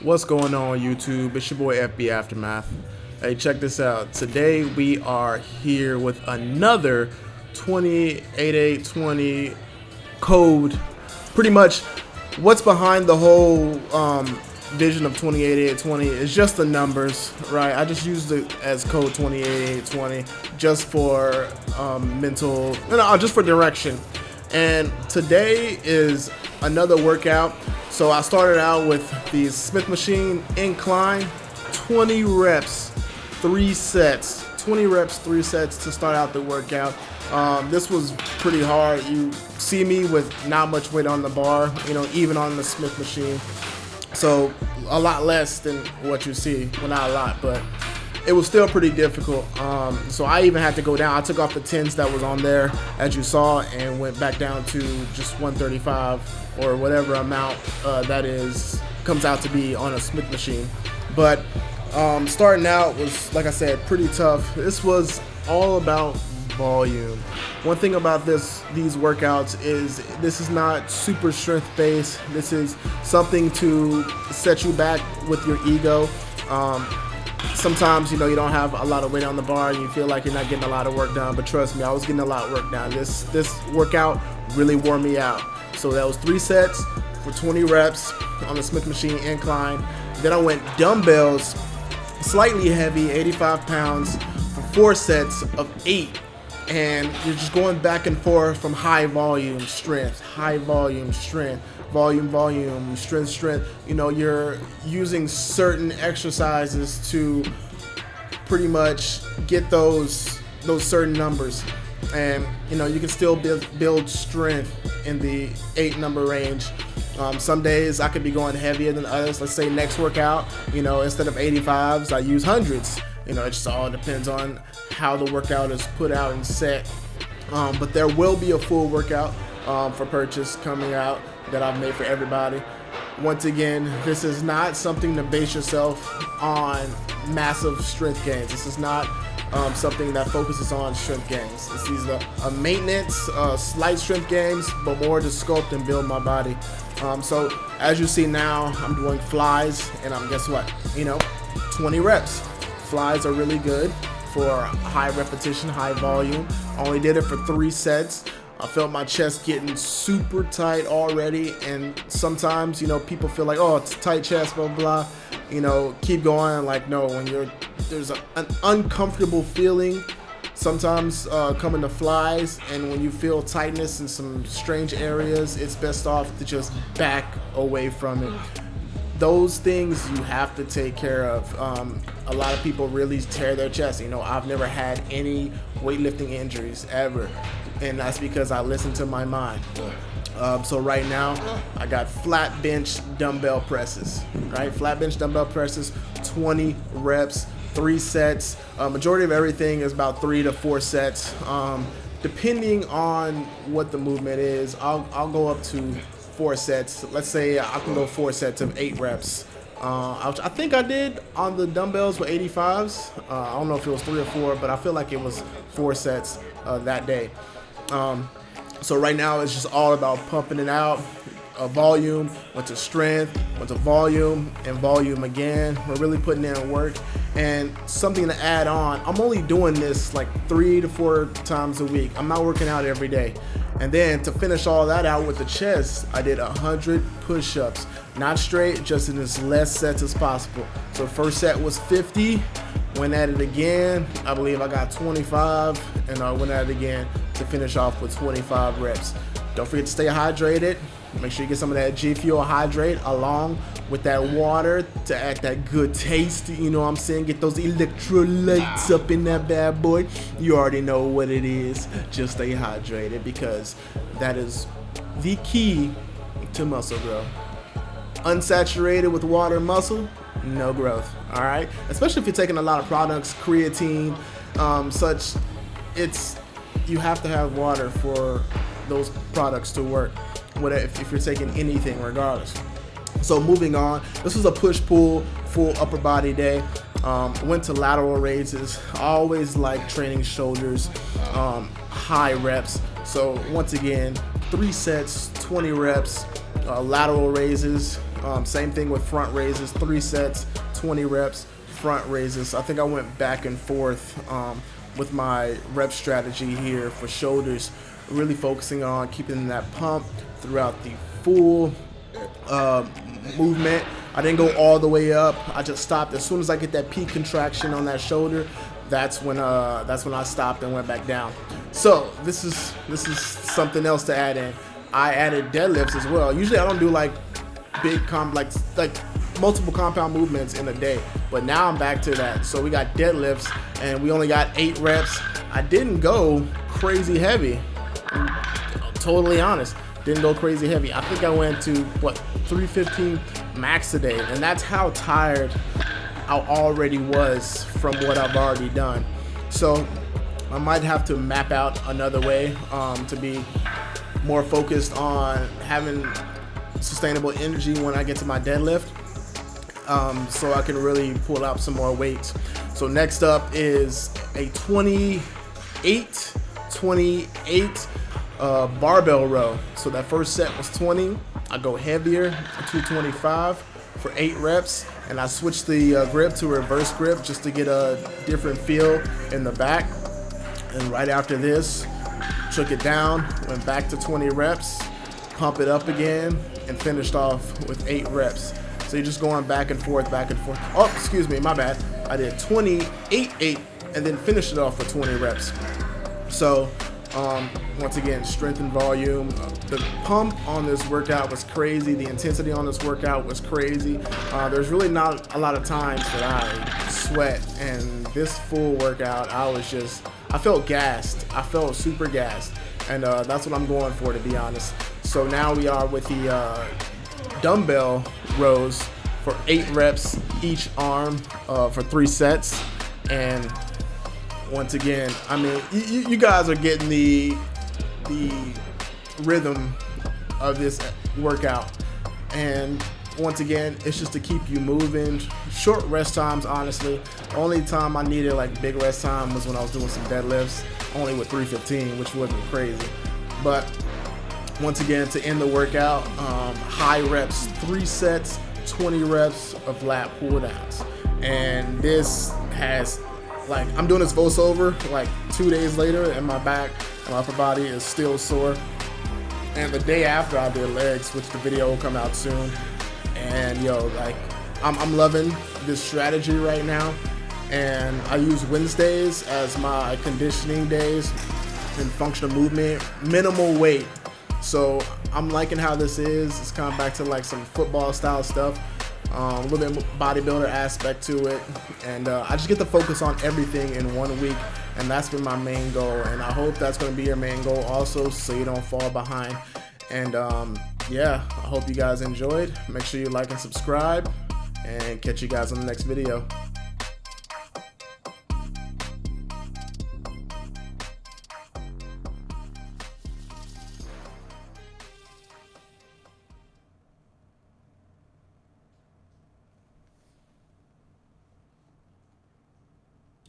What's going on YouTube? It's your boy FB Aftermath. Hey, check this out. Today we are here with another 28820 code. Pretty much what's behind the whole um, vision of 28820 is just the numbers, right? I just used it as code 28820 just for um, mental, no, just for direction. And today is another workout so I started out with the Smith Machine Incline, 20 reps, three sets. 20 reps, three sets to start out the workout. Um, this was pretty hard. You see me with not much weight on the bar, you know, even on the Smith machine. So a lot less than what you see. Well, not a lot, but it was still pretty difficult. Um, so I even had to go down. I took off the tens that was on there, as you saw, and went back down to just 135 or whatever amount uh, that is comes out to be on a Smith machine. But um, starting out was, like I said, pretty tough. This was all about volume. One thing about this these workouts is this is not super strength based. This is something to set you back with your ego. Um, sometimes you know you don't have a lot of weight on the bar and you feel like you're not getting a lot of work done but trust me i was getting a lot of work done this this workout really wore me out so that was three sets for 20 reps on the Smith machine incline. Then I went dumbbells, slightly heavy, 85 pounds, for four sets of eight. And you're just going back and forth from high volume strength, high volume strength, volume, volume, strength, strength. You know, you're using certain exercises to pretty much get those those certain numbers and you know you can still build build strength in the eight number range. Um, some days I could be going heavier than others. Let's say next workout, you know, instead of 85s, I use hundreds. You know, it just all depends on how the workout is put out and set. Um, but there will be a full workout um, for purchase coming out that I've made for everybody. Once again, this is not something to base yourself on massive strength gains. This is not um, something that focuses on strength gains. This is are a maintenance, uh, slight strength gains, but more to sculpt and build my body. Um, so as you see now, I'm doing flies, and I'm guess what? You know, 20 reps. Flies are really good for high repetition, high volume. I only did it for three sets. I felt my chest getting super tight already, and sometimes, you know, people feel like, oh, it's tight chest, blah, blah, you know, keep going. Like, no, when you're, there's a, an uncomfortable feeling sometimes uh, coming to flies, and when you feel tightness in some strange areas, it's best off to just back away from it. Those things you have to take care of. Um, a lot of people really tear their chest. You know, I've never had any weightlifting injuries ever and that's because I listen to my mind. Um, so right now, I got flat bench dumbbell presses, right? Flat bench dumbbell presses, 20 reps, three sets. Uh, majority of everything is about three to four sets. Um, depending on what the movement is, I'll, I'll go up to four sets. Let's say I can go four sets of eight reps. Uh, I, think I did on the dumbbells with 85s. Uh, I don't know if it was three or four, but I feel like it was four sets uh, that day. Um, so right now it's just all about pumping it out. A volume, went to strength, went to volume, and volume again. We're really putting in work. And something to add on, I'm only doing this like three to four times a week. I'm not working out every day. And then to finish all that out with the chest, I did 100 push-ups. Not straight, just in as less sets as possible. So first set was 50, went at it again. I believe I got 25, and I went at it again to finish off with 25 reps. Don't forget to stay hydrated. Make sure you get some of that G Fuel hydrate along with that water to add that good taste. You know what I'm saying? Get those electrolytes up in that bad boy. You already know what it is. Just stay hydrated because that is the key to muscle growth. Unsaturated with water muscle, no growth. All right, especially if you're taking a lot of products, creatine, um, such. It's you have to have water for those products to work if, if you're taking anything regardless. So moving on this was a push-pull full upper body day. Um, went to lateral raises always like training shoulders um, high reps. So once again three sets 20 reps uh, lateral raises. Um, same thing with front raises, three sets, 20 reps, front raises. I think I went back and forth um, with my rep strategy here for shoulders, really focusing on keeping that pump throughout the full uh, movement. I didn't go all the way up. I just stopped as soon as I get that peak contraction on that shoulder. That's when uh, that's when I stopped and went back down. So this is this is something else to add in. I added deadlifts as well. Usually I don't do like big comp like like multiple compound movements in a day, but now I'm back to that. So we got deadlifts and we only got eight reps. I didn't go crazy heavy. I'm totally honest didn't go crazy heavy. I think I went to what 315 max a day, and that's how tired I already was from what I've already done. So I might have to map out another way um, to be more focused on having sustainable energy when I get to my deadlift. Um, so I can really pull out some more weights. So next up is a 28, 28 uh, barbell row. So that first set was 20. I go heavier, to 225 for eight reps, and I switch the uh, grip to reverse grip just to get a different feel in the back. And right after this, took it down, went back to 20 reps, pump it up again, and finished off with eight reps. So you're just going back and forth, back and forth. Oh, excuse me, my bad. I did 28, 8, and then finished it off with 20 reps. So um, once again, strength and volume. The pump on this workout was crazy. The intensity on this workout was crazy. Uh, there's really not a lot of times that I sweat, and this full workout, I was just, I felt gassed. I felt super gassed, and uh, that's what I'm going for, to be honest. So now we are with the uh, dumbbell rows for eight reps each arm uh, for three sets, and once again, I mean, you, you guys are getting the the rhythm of this workout, and once again, it's just to keep you moving. Short rest times, honestly. Only time I needed like big rest time was when I was doing some deadlifts, only with 315, which wasn't crazy. But once again, to end the workout, um, high reps, three sets, 20 reps of lat pull downs. And this has like I'm doing this voiceover like two days later, and my back and my upper body is still sore. And the day after I did legs, which the video will come out soon. And yo, like I'm, I'm loving this strategy right now. And I use Wednesdays as my conditioning days and functional movement, minimal weight. So I'm liking how this is. It's kind of back to like some football style stuff um, a little bit bodybuilder aspect to it, and uh, I just get to focus on everything in one week, and that's been my main goal. And I hope that's going to be your main goal also, so you don't fall behind. And um, yeah, I hope you guys enjoyed. Make sure you like and subscribe, and catch you guys on the next video.